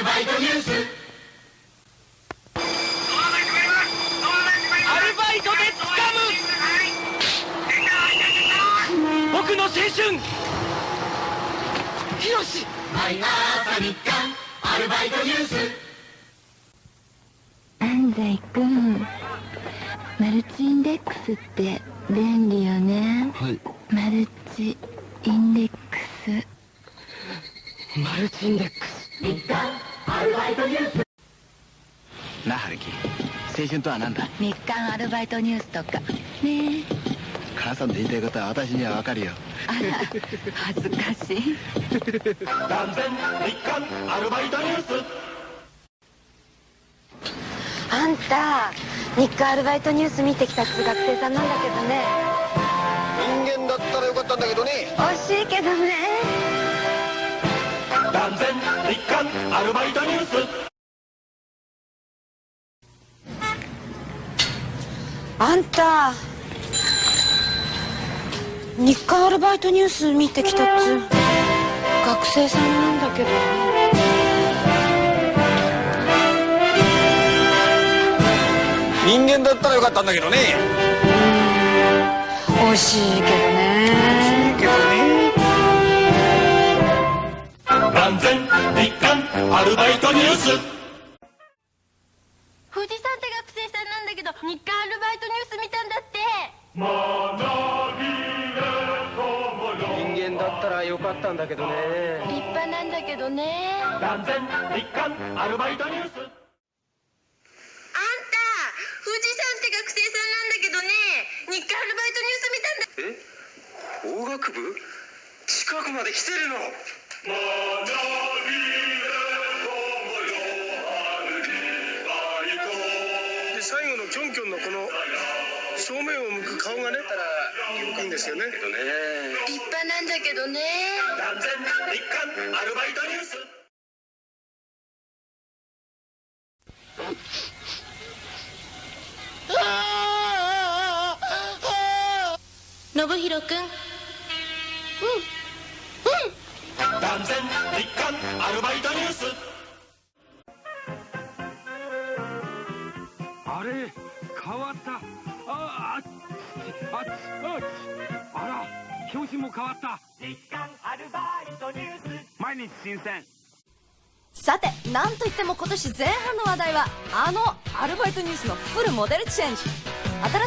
ルバイトニュース。アルバイトで掴む。僕の青春。ヒロシ。毎朝日刊。アルバイトニュース。安西くんマルチインデックスって便利よね。はい。マルチインデックス。マルチインデックス日刊アルバイトニュースなあ春樹青春とは何だ？日刊アルバイトニュースとか。ね母さんの言いたいことは私にはわかるよ。あら恥ずかしい。断然日刊アルバイトニュース。あんた日刊アルバイトニュース見てきたっつう学生さんなんだけどね。人間だったらよかったんだけどね。惜しいけどね断然日刊アルバイトニュース。あんた日刊アルバイトニュース見てきたっつう。学生さんなんだけど。人間だったらよかったんだけどね。惜しいけどね断然日刊アルバイトニュース。富士山って学生さんなんだけど日刊アルバイトニュース見たんだって。人間だったらよかったんだけどね。立派なんだけどね。断然日刊アルバイトニュース。あんた富士山って学生さんなんだけどね。日刊アルバイトニュース見たんだ。え？法学部？近くまで来てるので最後のキョンキョンのこの正面を向く顔がねいいんですよね。立派なんだけどね。断然日刊アルバイトニュース。信弘くん断然日刊アルバイトニュース。あれ？変わった。ああっあっあっあら。表紙も変わった。日刊アルバイトニュース。毎日新鮮。さてなんといっても今年前半の話題はあのアルバイトニュースのフルモデルチェンジ。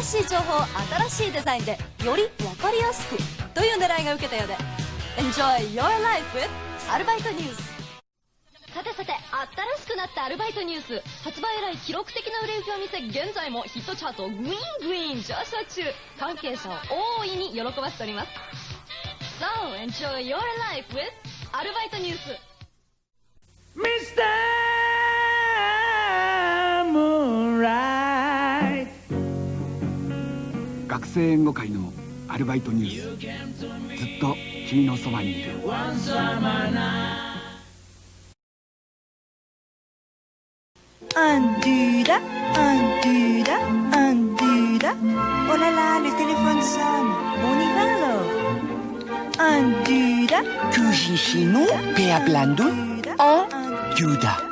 新しい情報新しいデザインでより分かりやすく。という狙いが受けたようで Enjoy your life with アルバイトニュース。さてさて新しくなったアルバイトニュース。発売以来記録的な売れ行きを見せ現在もヒットチャートグイーングイーン上昇中。関係者を大いに喜ばせております。So enjoy your life with アルバイトニュース。ミスタームーンライ学生援護会のアルバイトニュース。ずっと君のそばにいるアンドゥダアンドゥダアンドゥダ Oh là là, le téléphone sonne. On y va alors. Un duda. Tuji sino pe hablando en Yuda.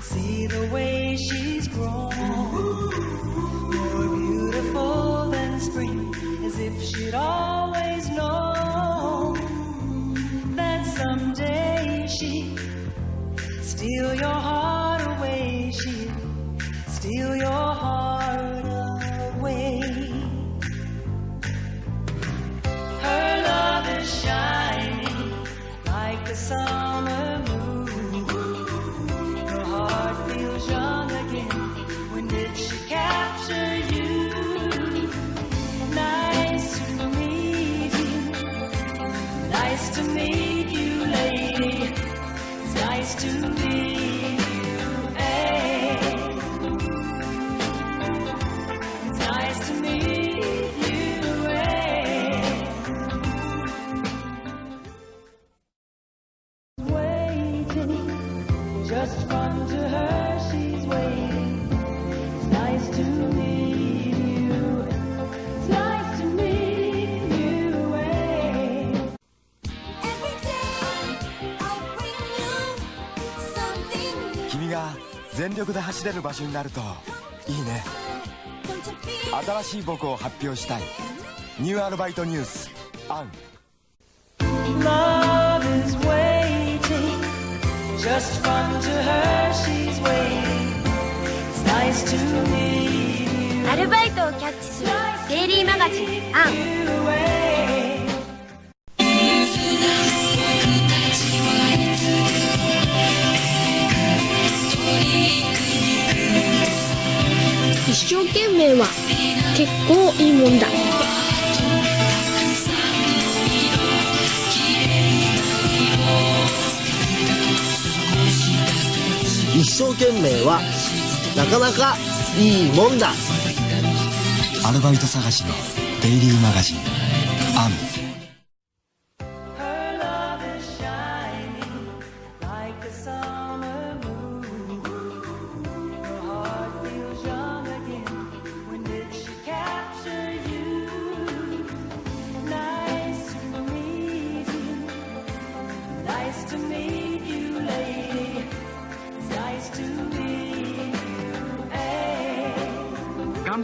See the way she's grown. More beautiful than spring As if she'd always 君が全力で走れる場所になるといいね。新しい僕を発表したい。ニューアルバイトニュース。アン。Just fun to her, she's waiting. It's nice to meet you. アルバイトをキャッチするデイリーマガジン「アン」一生懸命は結構いいもんだ生懸命はなかなかいいもんだ。アルバイト探しのデイリーマガジンアン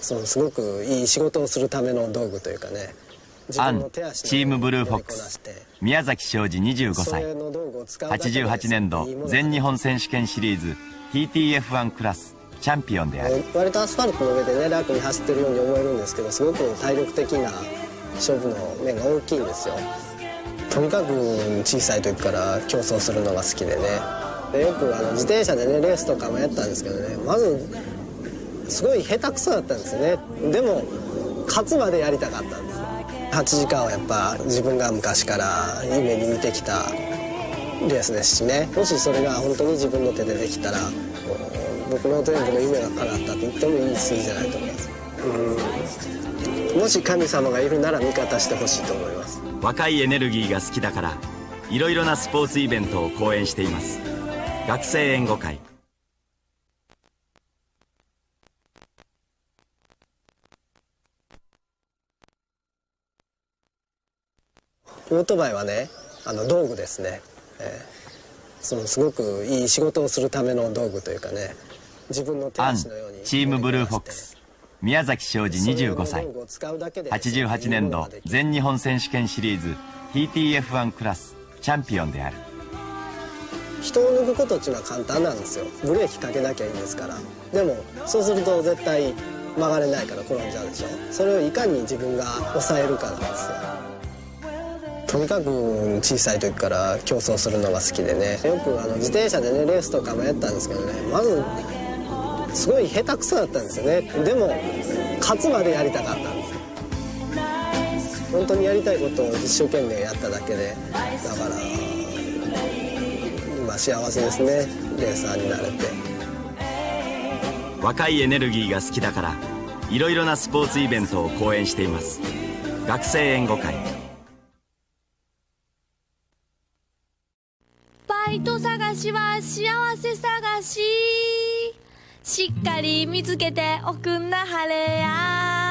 そのすごくいい仕事をするための道具というかね。自アンチームブルーフォックス。宮崎昌司25歳。それの道具を使うだけで88年度全日本選手権シリーズ TTF1 クラスチャンピオンである。割とアスファルトの上でね楽に走ってるように思えるんですけどすごく体力的な勝負の面が大きいんですよ。とにかく小さい時から競争するのが好きでね。でよくあの自転車でねレースとかもやったんですけどねまずすごい下手くそだったんですね。でも勝つまでやりたかったんです。8時間はやっぱ自分が昔から夢に見てきたレースですしね。もしそれが本当に自分の手でできたら僕の全部の夢が叶ったと言ってもいい数字じゃないと思います。うん。もし神様がいるなら味方してほしいと思います。若いエネルギーが好きだからいろいろなスポーツイベントを講演しています。学生援護会。オートバイはねあの道具ですね、えーそのすごくいい仕事をするための道具というかね自分の手足のようにチームブルーフォックス。宮崎昌司25歳。88年度全日本選手権シリーズ TTF1 クラスチャンピオンである。人を抜くことっていうのは簡単なんですよ。ブレーキかけなきゃいいんですから。でもそうすると絶対曲がれないから転んじゃうでしょ。それをいかに自分が抑えるかなんですよとにかく小さい時から競争するのが好きでね。よくあの自転車でねレースとかもやったんですけどね。まずすごい下手くそだったんですよね。でも勝つまでやりたかったんです本当にやりたいことを一生懸命やっただけで。だから今幸せですね。レーサーになれて。若いエネルギーが好きだからいろいろなスポーツイベントを講演しています。学生援護会。私は幸せ探し。しっかり見つけておくんなはれや。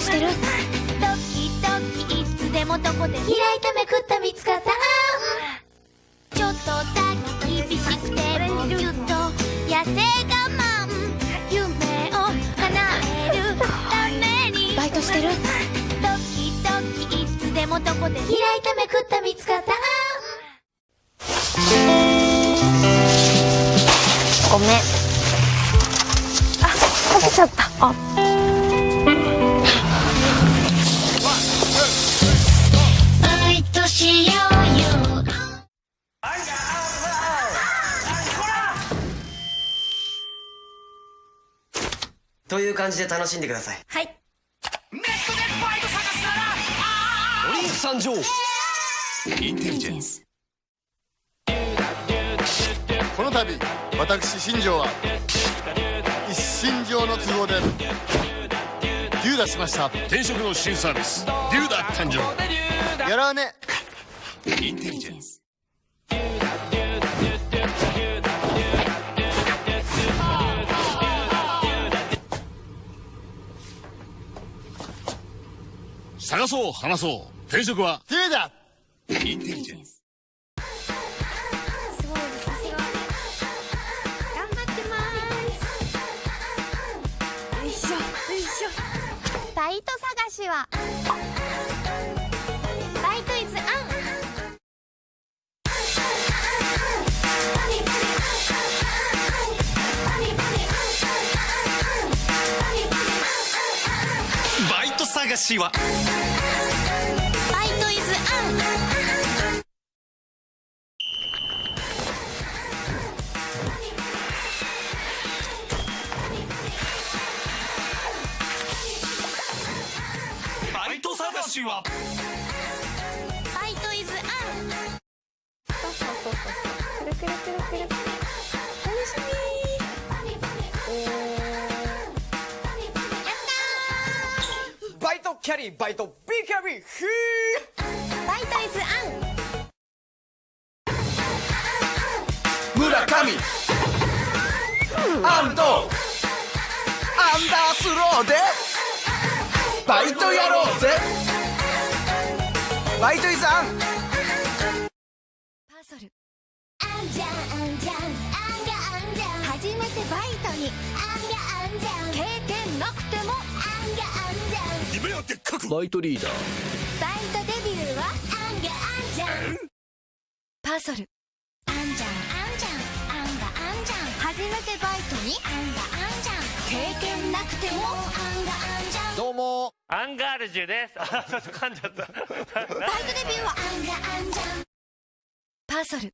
してる。ドキドキいつでもどこで開いためくった見つかったちょっとだけ厳しくてもぎゅっと痩せ我慢夢を叶えるためにバイトしてる。ドキドキいつでもどこで開いためくった見つかったごめん。あ起きちゃった。あ。感じで楽しんでください。はい。オリンク参上インテリジェンスこの度私新庄は一身上の都合でデューダしました。転職の新サービスデューダ誕生。やらね。インテリジェンス探そう話そう。転職は？デューダインテリジェンス。頑張ってます。よいしょよいしょ。バイト探しは。バイトイズアンバイト探しは？イト探しはバイトイズアンそうそうそうそうくるくるくるくる楽しみーやったバイトキャリーバイト B キャリー。ふーバイトイズアン村上アンドアンダースロー。でバイトやろうぜバイトイズアンパーソル。あんじゃんあんじゃんあんがあんじゃん初めてバイトに。あんがあんじゃん経験なくても。あんがあんじゃん夢はでっかく。バイトリーダー。バイトデビューは。あんがあんじゃんパーソル。あんじゃんあんじゃんあんがあんじゃん初めてバイトに。あんがあんじゃん経験なくても。あんがあんじゃんどうも。アンガールジュです。あちょっと噛んじゃった。バイトデビューは。あんがあんじゃんパーソル。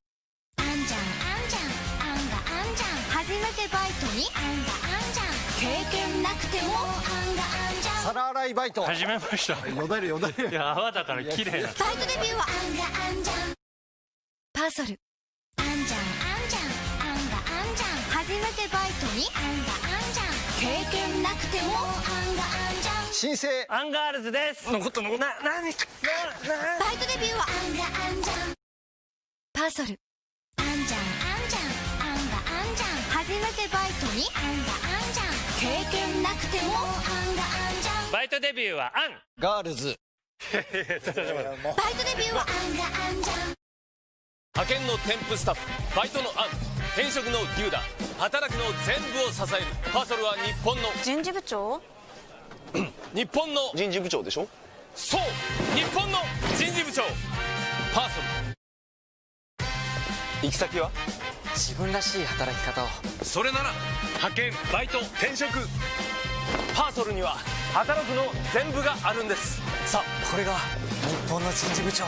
あんじゃんあんじゃんあんがあんじゃん初めてバイトに？あんがあんじゃん経験なくても。あんがあんじゃん皿洗いバイト。始めましたよだれよだれ。いや泡だから綺麗な。バイトデビューは。あんがあんじゃんパーソル。あんじゃん新生。アンガールズです。残った残った。な何？バイトデビューは。あんがあんじゃんパーソル。あんじゃんあんじゃんあんがあんじゃん初めてバイトに？あんがあんじゃん経験なくても。あんがあんじゃんバイトデビューはアン。ガールズ。バイトデビューは。あんがあんじゃん派遣のテンプスタッフ。バイトの an 転職の doda 働くの全部を支える。パーソルは日本の。人事部長？日本の人事部長でしょ？そう日本の人事部長。パーソル。行き先は？自分らしい働き方を。それなら派遣バイト転職。パーソルには働くの全部があるんです。さあこれが日本の人事部長